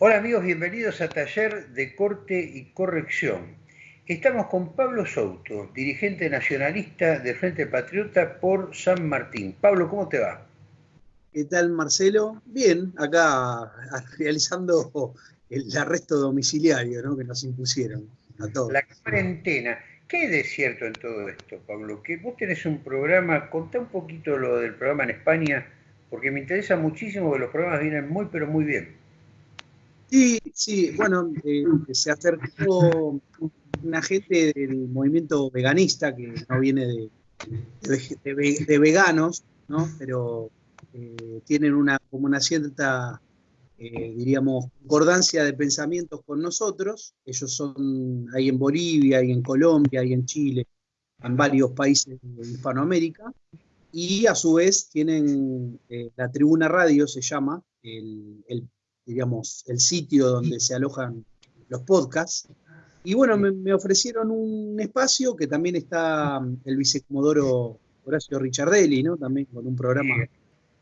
Hola amigos, bienvenidos a Taller de Corte y Corrección. Estamos con Pablo Souto, dirigente nacionalista de Frente Patriota por San Martín. Pablo, ¿cómo te va? ¿Qué tal, Marcelo? Bien, acá realizando el arresto domiciliario que nos impusieron a todos. La cuarentena. ¿Qué es cierto en todo esto, Pablo? Que vos tenés un programa, contá un poquito lo del programa en España, porque me interesa muchísimo que los programas vienen muy, pero muy bien. Sí, sí, bueno, eh, se acercó una gente del movimiento veganista que no viene de, veganos, ¿no? Pero eh, tienen una, como una cierta, eh, diríamos, concordancia de pensamientos con nosotros. Ellos son ahí en Bolivia, ahí en Colombia, ahí en Chile, en varios países de Hispanoamérica. Y a su vez tienen la Tribuna Radio, se llama, el, el digamos, el sitio donde se alojan los podcasts. Y bueno, me, ofrecieron un espacio que también está mm, el vicecomodoro Horacio Ricciardelli, ¿no? También con un programa.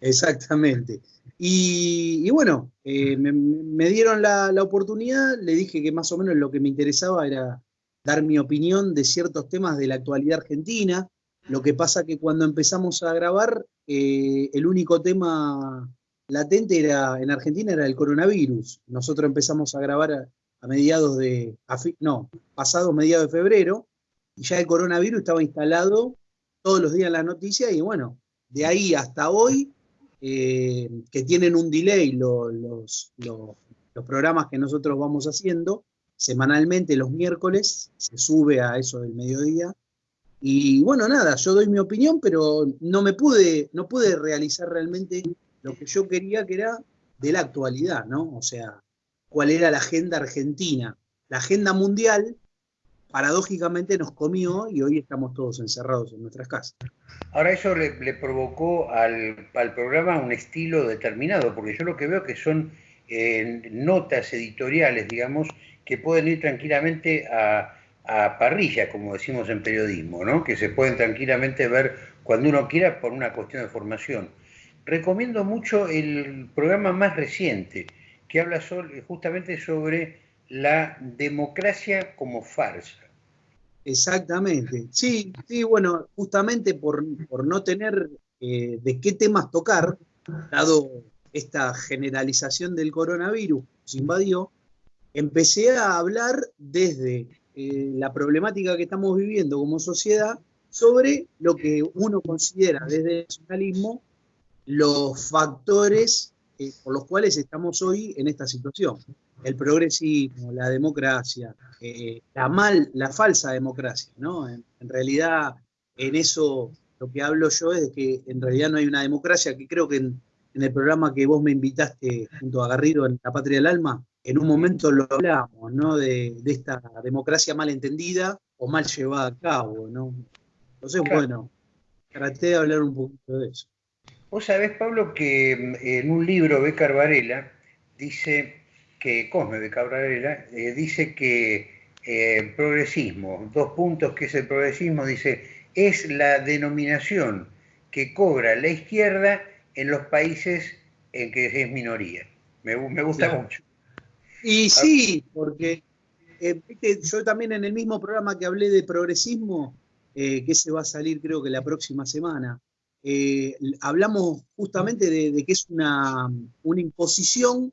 Exactamente. Y, bueno, eh, me, dieron la, oportunidad, le dije que más o menos lo que me interesaba era dar mi opinión de ciertos temas de la actualidad argentina. Lo que pasa que cuando empezamos a grabar, eh, el único tema latente era, en Argentina era el coronavirus. Nosotros empezamos a grabar a, mediados de, no, pasado mediados de febrero, y ya el coronavirus estaba instalado todos los días en las noticias, y bueno, de ahí hasta hoy, eh, que tienen un delay los, los, programas que nosotros vamos haciendo, semanalmente los miércoles, se sube a eso del mediodía, y bueno, nada, yo doy mi opinión, pero no me pude, no pude realizar realmente lo que yo quería que era de la actualidad, ¿no? O sea, cuál era la agenda argentina. La agenda mundial, paradójicamente, nos comió y hoy estamos todos encerrados en nuestras casas. Ahora eso le, provocó al, programa un estilo determinado, porque yo lo que veo que son eh, notas editoriales, digamos, que pueden ir tranquilamente a, a parrilla, como decimos en periodismo, ¿no? que se pueden tranquilamente ver cuando uno quiera por una cuestión de formación recomiendo mucho el programa más reciente, que habla justamente sobre la democracia como farsa. Exactamente. Sí, sí, bueno, justamente por, no tener eh, de qué temas tocar, dado esta generalización del coronavirus que nos invadió, empecé a hablar desde eh, la problemática que estamos viviendo como sociedad sobre lo que uno considera desde el nacionalismo los factores eh, por los cuales estamos hoy en esta situación. El progresismo, la democracia, eh, la mal, la falsa democracia, ¿no? En, realidad, en eso lo que hablo yo es de que en realidad no hay una democracia, que creo que en, el programa que vos me invitaste junto a Garrido en La Patria del Alma, en un momento lo hablamos, ¿no? De, esta democracia mal entendida o mal llevada a cabo, ¿no? Entonces, bueno, traté de hablar un poquito de eso. Vos sabés, Pablo, que mm, en un libro Becar Varela dice que, Cosme Becar Varela, eh, dice que eh, progresismo, dos puntos que es el progresismo, dice, es la denominación que cobra la izquierda en los países en que es minoría. Me, gusta mucho. Y sí, porque eh, yo también en el mismo programa que hablé de progresismo, que se va a salir creo que la próxima semana, eh, hablamos justamente de, que es una, imposición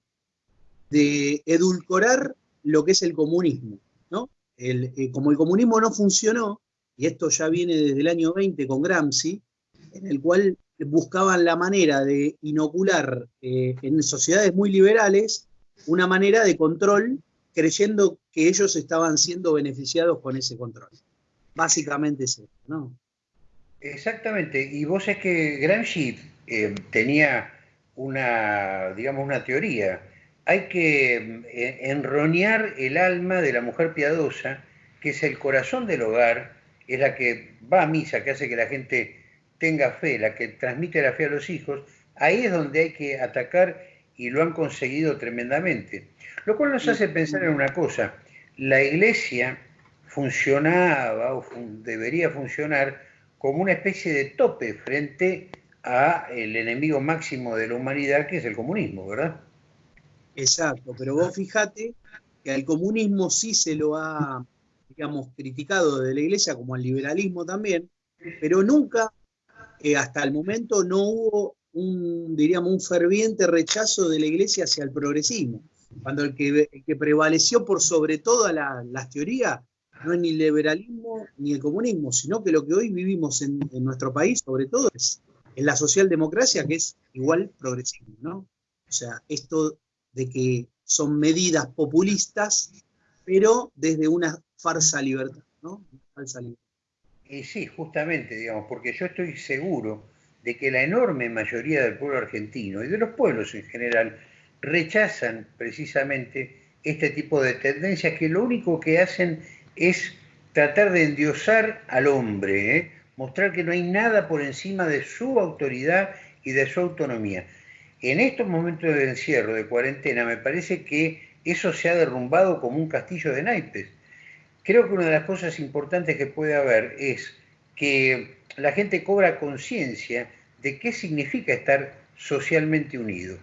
de edulcorar lo que es el comunismo. ¿no? Eh, como el comunismo no funcionó, y esto ya viene desde el año 20 con Gramsci, en el cual buscaban la manera de inocular eh, en sociedades muy liberales una manera de control, creyendo que ellos estaban siendo beneficiados con ese control. Básicamente es eso, ¿no? Exactamente, y vos es que Gramsci eh, tenía una, digamos, una teoría. Hay que eh, enroñar el alma de la mujer piadosa, que es el corazón del hogar, es la que va a misa, que hace que la gente tenga fe, la que transmite la fe a los hijos. Ahí es donde hay que atacar y lo han conseguido tremendamente. Lo cual nos hace pensar en una cosa, la iglesia funcionaba o debería funcionar como una especie de tope frente a el enemigo máximo de la humanidad, que es el comunismo, ¿verdad? Exacto, pero vos fíjate que al comunismo sí se lo ha, digamos, criticado de la iglesia, como al liberalismo también, pero nunca, eh, hasta el momento, no hubo un, diríamos, un ferviente rechazo de la iglesia hacia el progresismo. Cuando el que prevaleció por sobre todas las teorías no es ni el liberalismo ni el comunismo, sino que lo que hoy vivimos en, nuestro país, sobre todo, es en la socialdemocracia, que es igual progresismo, ¿no? O sea, esto de que son medidas populistas, pero desde una falsa libertad, ¿no? Falsa libertad. Y sí, justamente, digamos, porque yo estoy seguro de que la enorme mayoría del pueblo argentino y de los pueblos en general rechazan precisamente este tipo de tendencias que lo único que hacen es tratar de endiosar al hombre, ¿eh? mostrar que no hay nada por encima de su autoridad y de su autonomía. En estos momentos de encierro, de cuarentena, me parece que eso se ha derrumbado como un castillo de naipes. Creo que una de las cosas importantes que puede haber es que la gente cobra conciencia de qué significa estar socialmente unido.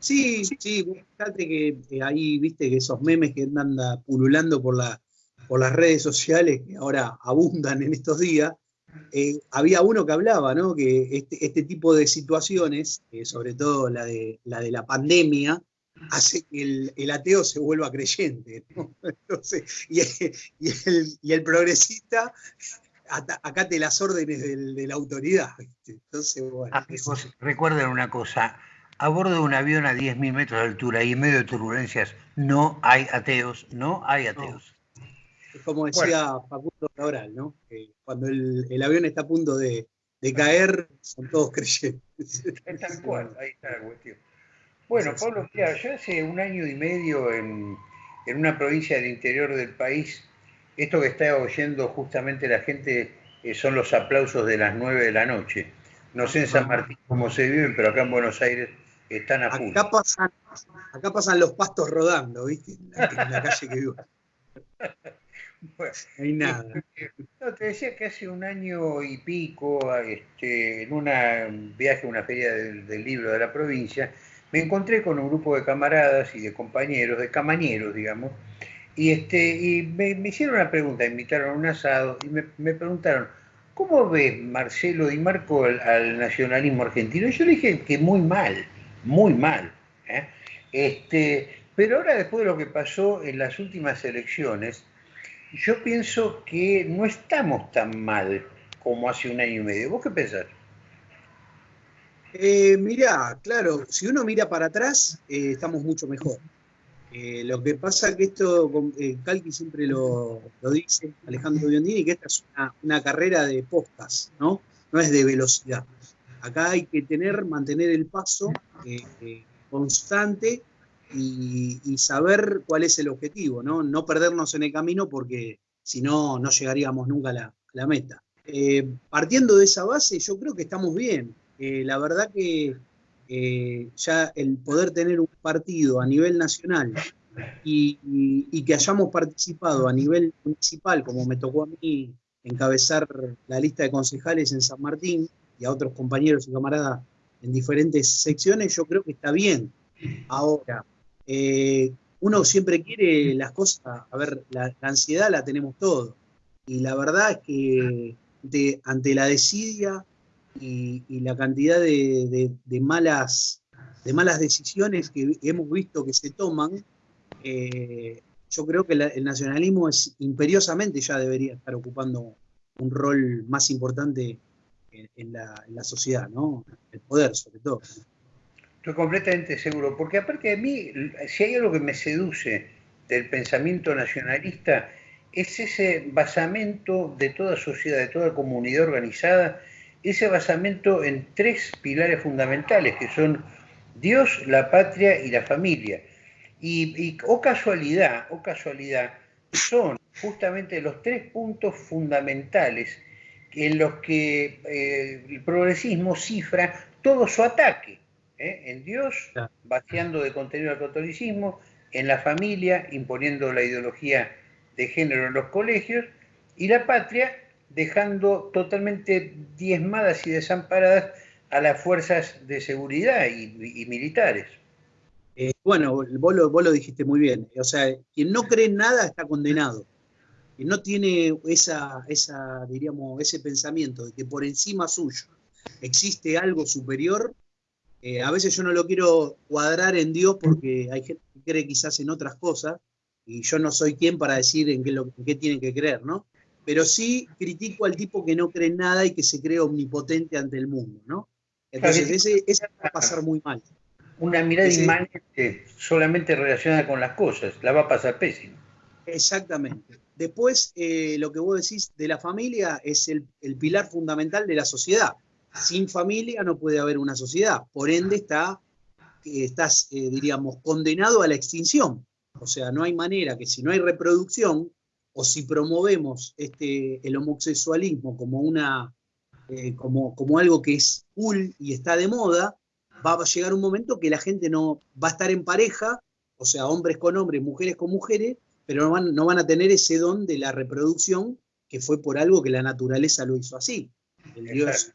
Sí, sí, fíjate que ahí viste que esos memes que andan pululando por, la, por las redes sociales, que ahora abundan en estos días, eh, había uno que hablaba, ¿no? Que este, este tipo de situaciones, eh, sobre todo la de, la de la pandemia, hace que el, ateo se vuelva creyente. ¿no? Entonces, y, el, y el progresista acate las órdenes de la autoridad. Entonces, bueno. recuerden una cosa, a bordo de un avión a 10.000 metros de altura y en medio de turbulencias no hay ateos, no hay ateos. Es como decía Facundo Cabral, ¿no? cuando el, avión está a punto de, caer, son todos creyentes. Es tal cual, ahí está la cuestión. Bueno, Pablo, yo hace un año y medio en, en una provincia del interior del país esto que está oyendo justamente la gente eh, son los aplausos de las 9 de la noche. No sé en San Martín cómo se viven, pero acá en Buenos Aires están a punto. Acá pasan, acá pasan los pastos rodando, ¿viste? En la, calle que vivo. no hay nada. No, te decía que hace un año y pico, este, en un viaje a una feria del, libro de la provincia, me encontré con un grupo de camaradas y de compañeros, de camañeros, digamos, y, este, y me, hicieron una pregunta, invitaron a un asado y me, preguntaron, ¿cómo ves Marcelo y Marco al, nacionalismo argentino? Y yo le dije que muy mal, muy mal. ¿eh? Este, pero ahora después de lo que pasó en las últimas elecciones, yo pienso que no estamos tan mal como hace un año y medio. ¿Vos qué pensás? Eh, mirá, claro, si uno mira para atrás, eh, estamos mucho mejor. Eh, lo que pasa que esto, Calqui siempre lo, dice, Alejandro Biondini, que esta es una, carrera de postas, ¿no? No es de velocidad. Acá hay que tener, mantener el paso eh, constante y, saber cuál es el objetivo, ¿no? No perdernos en el camino porque si no, no llegaríamos nunca a la, meta. partiendo de esa base, yo creo que estamos bien. la verdad que eh, ya el poder tener un partido a nivel nacional y, que hayamos participado a nivel municipal, como me tocó a mí encabezar la lista de concejales en San Martín y a otros compañeros y camaradas en diferentes secciones, yo creo que está bien. Ahora, eh, uno siempre quiere las cosas, a ver, la, ansiedad la tenemos todos. Y la verdad es que ante la desidia y, la cantidad de, malas, de malas decisiones que hemos visto que se toman, eh, yo creo que el nacionalismo es imperiosamente ya debería estar ocupando un rol más importante en, la, sociedad, ¿no? El poder, sobre todo. Estoy completamente seguro, porque aparte de mí, si hay algo que me seduce del pensamiento nacionalista, es ese basamento de toda sociedad, de toda comunidad organizada ese basamento en tres pilares fundamentales, que son Dios, la patria y la familia. Y, o casualidad, o casualidad, son justamente los tres puntos fundamentales en los que eh, el progresismo cifra todo su ataque. ¿eh? En Dios, vaciando de contenido al catolicismo, en la familia, imponiendo la ideología de género en los colegios, y la patria, dejando totalmente diezmadas y desamparadas a las fuerzas de seguridad y, militares. Eh, bueno, vos lo, vos lo dijiste muy bien. O sea, quien no cree en nada está condenado. Quien no tiene esa, esa, diríamos, ese pensamiento de que por encima suyo existe algo superior, eh, a veces yo no lo quiero cuadrar en Dios porque hay gente que cree quizás en otras cosas y yo no soy quien para decir en qué, lo, en qué tienen que creer, ¿no? Pero sí critico al tipo que no cree en nada y que se cree omnipotente ante el mundo, ¿no? Entonces, ese, ese va a pasar muy mal. Una mirada inmanente solamente relacionada con las cosas, la va a pasar pésimo. Exactamente. Después, eh, lo que vos decís de la familia es el, pilar fundamental de la sociedad sin familia no puede haber una sociedad. Por ende, está, eh, estás, eh, diríamos, condenado a la extinción. O sea, no hay manera que si no hay reproducción, o si promovemos este, el homosexualismo como, una, como, como algo que es cool y está de moda, va a llegar un momento que la gente no va a estar en pareja, o sea, hombres con hombres, mujeres con mujeres, pero no van, no van a tener ese don de la reproducción que fue por algo que la naturaleza lo hizo así. El Dios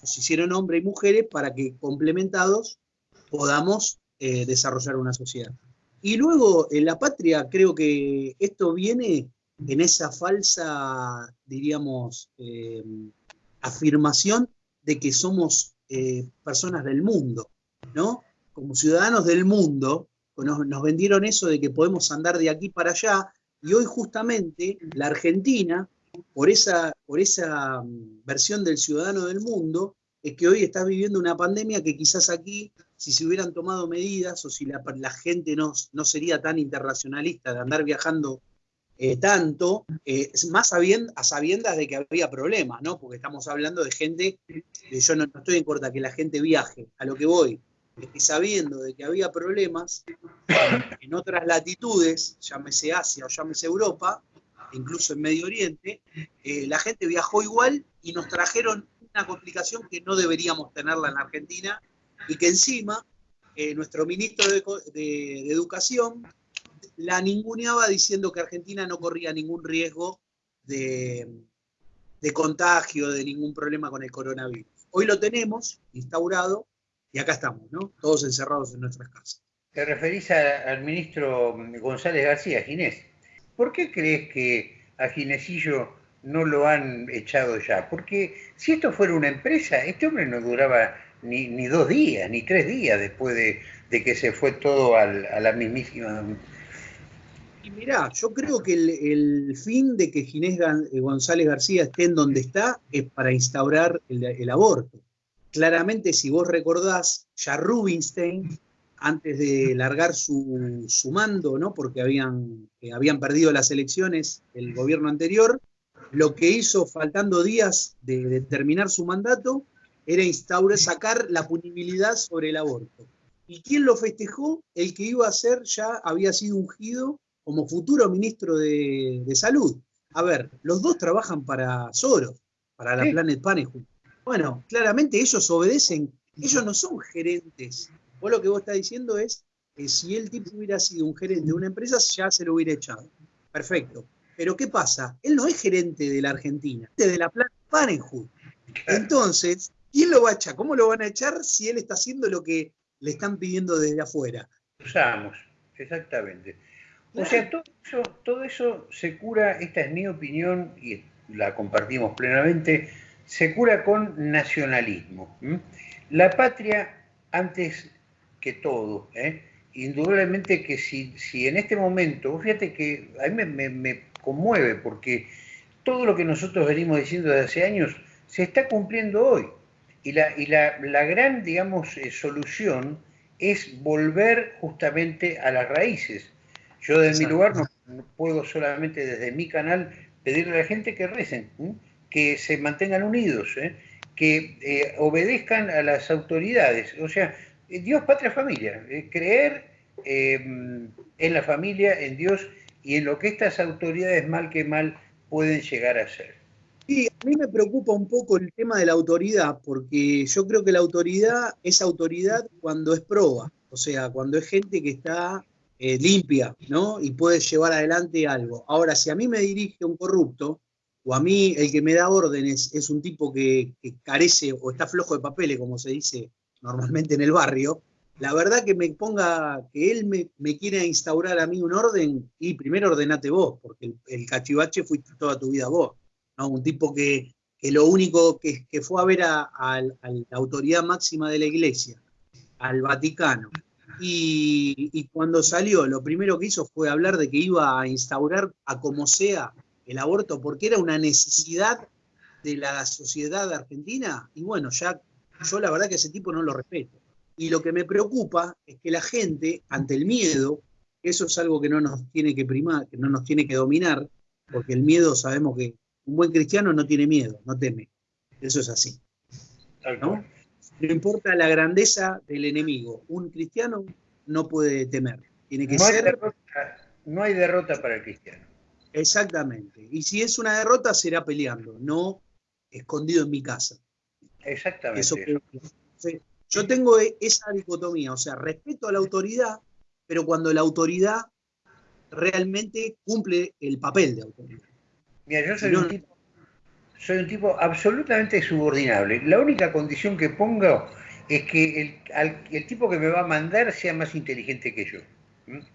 nos hicieron hombres y mujeres para que complementados podamos eh, desarrollar una sociedad. Y luego en la patria creo que esto viene en esa falsa, diríamos, eh, afirmación de que somos eh, personas del mundo, ¿no? Como ciudadanos del mundo, nos, vendieron eso de que podemos andar de aquí para allá, y hoy justamente la Argentina por esa, por esa mm, versión del ciudadano del mundo, es que hoy estás viviendo una pandemia que quizás aquí, si se hubieran tomado medidas o si la, gente no, no, sería tan internacionalista de andar viajando eh, tanto, eh, más a sabiendas de que había problemas, ¿no? Porque estamos hablando de gente, yo no, estoy en contra que la gente viaje, a lo que voy, es que sabiendo de que había problemas en otras latitudes, llámese Asia o llámese Europa, incluso en Medio Oriente, eh, la gente viajó igual y nos trajeron una complicación que no deberíamos tenerla en Argentina y que encima eh, nuestro ministro de, Educación la ninguneaba diciendo que Argentina no corría ningún riesgo de, de contagio, de ningún problema con el coronavirus. Hoy lo tenemos instaurado y acá estamos, ¿no? Todos encerrados en nuestras casas. Te referís al ministro González García, Ginés. ¿Por qué crees que a Ginesillo no lo han echado ya? Porque si esto fuera una empresa, este hombre no duraba ni, dos días, ni tres días después de, que se fue todo a la mismísima... Y mirá, yo creo que el, fin de que Ginés González García esté en donde está es para instaurar el, el aborto. Claramente, si vos recordás, ya Rubinstein antes de largar su, mando, ¿no? porque habían, eh, habían perdido las elecciones el gobierno anterior, lo que hizo faltando días de, terminar su mandato era instaurar, sacar la punibilidad sobre el aborto. ¿Y quién lo festejó? El que iba a ser ya había sido ungido como futuro ministro de, Salud. A ver, los dos trabajan para Soros, para la Planet Panel. Bueno, claramente ellos obedecen, ellos no son gerentes Vos lo que vos estás diciendo es que si el tipo hubiera sido un gerente de una empresa, ya se lo hubiera echado. Perfecto. Pero ¿qué pasa? Él no es gerente de la Argentina, es de la planta Parenthood. Entonces, ¿quién lo va a echar? ¿Cómo lo van a echar si él está haciendo lo que le están pidiendo desde afuera? Usamos, exactamente. O sea, todo eso, todo eso se cura, esta es mi opinión y la compartimos plenamente, se cura con nacionalismo. La patria antes que todo. ¿eh? Indudablemente que si, si en este momento, fíjate que a mí me, conmueve porque todo lo que nosotros venimos diciendo desde hace años se está cumpliendo hoy. Y la, y la, gran, digamos, eh, solución es volver justamente a las raíces. Yo desde mi lugar no, puedo solamente desde mi canal pedirle a la gente que recen, que se mantengan unidos, ¿eh? que obedezcan a las autoridades. O sea, eh, Dios, patria, familia. Eh, creer em, en la familia, en Dios y en lo que estas autoridades mal que mal pueden llegar a ser. Sí, a mí me preocupa un poco el tema de la autoridad, porque yo creo que la autoridad es autoridad cuando es proba, o sea, cuando es gente que está eh, limpia, ¿no? Y puede llevar adelante algo. Ahora, si a mí me dirige un corrupto, o a mí el que me da órdenes es un tipo que, carece o está flojo de papeles, como se dice normalmente en el barrio, la verdad que me ponga, que él me, me quiera instaurar a mí un orden, y primero ordenate vos, porque el, cachivache fuiste toda tu vida vos. Un tipo que, lo único que, fue a ver a, la autoridad máxima de la iglesia, al Vaticano, y, y, cuando salió, lo primero que hizo fue hablar de que iba a instaurar a como sea el aborto, porque era una necesidad de la sociedad argentina, y bueno, ya yo la verdad que ese tipo no lo respeto. Y lo que me preocupa es que la gente, ante el miedo, eso es algo que no nos tiene que primar, que no nos tiene que dominar, porque el miedo sabemos que un buen cristiano no tiene miedo, no teme. Eso es así. ¿no? no importa la grandeza del enemigo, un cristiano no puede temer. Tiene que no ser. Hay derrota, no hay derrota para el cristiano. Exactamente. Y si es una derrota, será peleando, no escondido en mi casa. Exactamente. yo tengo e, esa dicotomía, o sea, respeto a la autoridad, pero cuando la autoridad realmente cumple el papel de autoridad. Mira, yo soy, un, tipo, soy un tipo absolutamente subordinable. La única condición que pongo es que el, tipo que me va a mandar sea más inteligente que yo.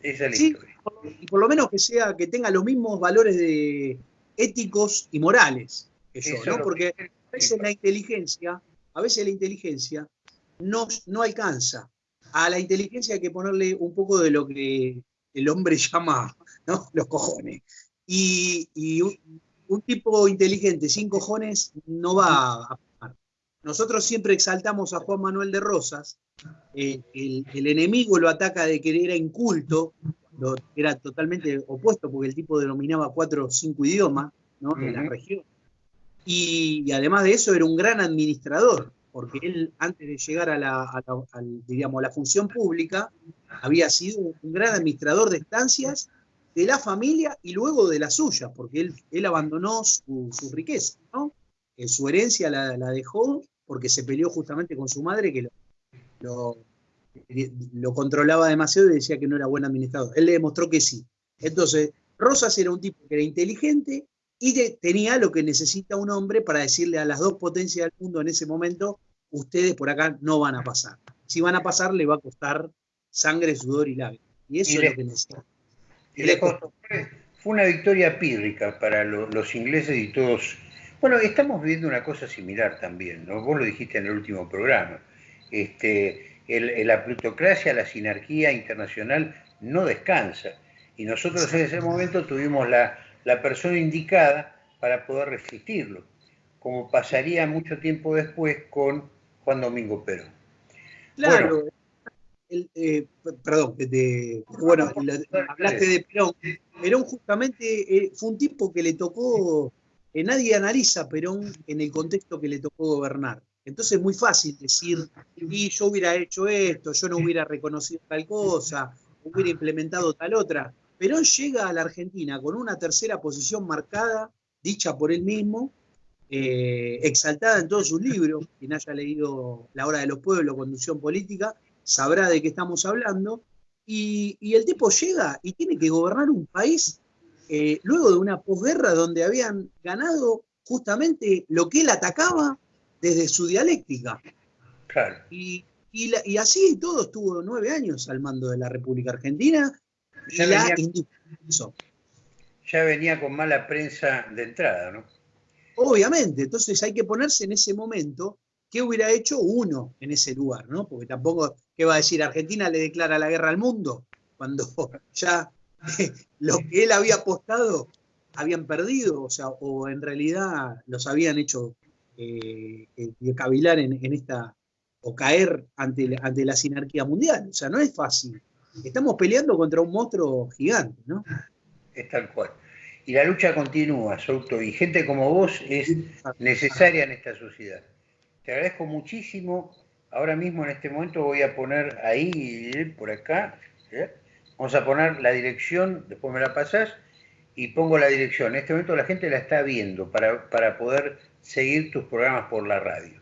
Esa es la historia. Y por lo menos que sea, que tenga los mismos valores de, éticos y morales que yo, ¿no? Porque a veces la inteligencia, a veces la inteligencia no, no alcanza. A la inteligencia hay que ponerle un poco de lo que el hombre llama ¿no? los cojones. Y, un, tipo inteligente sin cojones no va a nosotros siempre exaltamos a Juan Manuel de Rosas, eh, el, enemigo lo ataca de que era inculto, era totalmente opuesto porque el tipo denominaba cuatro o cinco idiomas ¿no? de la región. Y, además de eso era un gran administrador, porque él antes de llegar a la, digamos, la función pública había sido un gran administrador de estancias de la familia y luego de la suya, porque él, él abandonó su, riqueza, ¿no? Eh, su herencia la, la, dejó porque se peleó justamente con su madre que lo, lo, controlaba demasiado y decía que no era buen administrador. Él le demostró que sí. Entonces, Rosas era un tipo que era inteligente y tenía lo que necesita un hombre para decirle a las dos potencias del mundo en ese momento, ustedes por acá no van a pasar. Si van a pasar, le va a costar sangre, sudor y lágrimas. Y eso es lo que necesita. fue una victoria pírrica para los ingleses y todos bueno, estamos viviendo una cosa similar también, ¿no? Vos lo dijiste en el último programa. Este, la plutocracia, la sinarquía internacional no descansa. Y nosotros en ese momento tuvimos la, persona indicada para poder resistirlo, como pasaría mucho tiempo después con Juan Domingo Perón. Claro, eh, perdón, bueno, hablaste de Perón. Perón justamente eh, fue un tipo que le tocó nadie analiza Perón en el contexto que le tocó gobernar. Entonces es muy fácil decir, y yo hubiera hecho esto, yo no hubiera reconocido tal cosa, hubiera implementado tal otra. Perón llega a la Argentina con una tercera posición marcada, dicha por él mismo, eh, exaltada en todos sus libros. Quien haya leído La Hora de los Pueblos, Conducción Política, sabrá de qué estamos hablando. Y, y el tipo llega y tiene que gobernar un país eh, luego de una posguerra donde habían ganado justamente lo que él atacaba desde su dialéctica. Y, así todo estuvo nueve años al mando de la República Argentina ya venía, Ya venía con mala prensa de entrada, ¿no? Obviamente, entonces hay que ponerse en ese momento qué hubiera hecho uno en ese lugar, ¿no? Porque tampoco, ¿qué va a decir? Argentina le declara la guerra al mundo cuando ya lo que él había apostado habían perdido, o sea, o en realidad los habían hecho eh, eh cavilar en, esta, o caer ante, ante la sinarquía mundial. O sea, no es fácil. Estamos peleando contra un monstruo gigante, ¿no? Es tal cual. Y la lucha continúa, Souto, y gente como vos es necesaria en esta sociedad. Te agradezco muchísimo. Ahora mismo, en este momento, voy a poner ahí, por acá, ¿eh? Vamos a poner la dirección, después me la pasás, y pongo la dirección. En este momento la gente la está viendo para, poder seguir tus programas por la radio.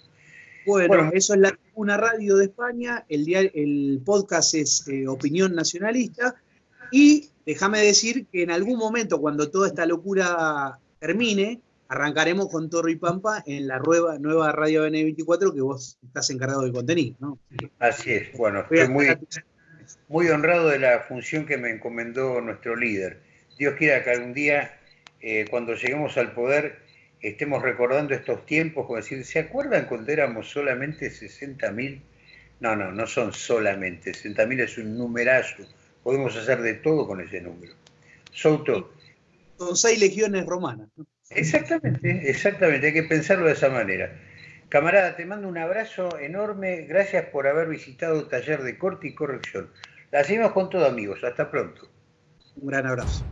Bueno, eso es la una radio de España, el, el podcast es eh, Opinión Nacionalista, y déjame decir que en algún momento, cuando toda esta locura termine, arrancaremos con Toro y Pampa en la nueva, nueva Radio N24 que vos estás encargado de contenido, ¿no? Así es, bueno, estoy muy, muy honrado de la función que me encomendó nuestro líder. Dios quiera que algún día, eh, cuando lleguemos al poder, estemos recordando estos tiempos, como decir, ¿se acuerdan cuando éramos solamente 60.000? No, no, no son solamente, 60.000 es un numerazo, podemos hacer de todo con ese número. Souto. Son seis legiones romanas. Exactamente, exactamente, hay que pensarlo de esa manera. Camarada, te mando un abrazo enorme, gracias por haber visitado Taller de Corte y Corrección. La seguimos con todo amigos, hasta pronto. Un gran abrazo.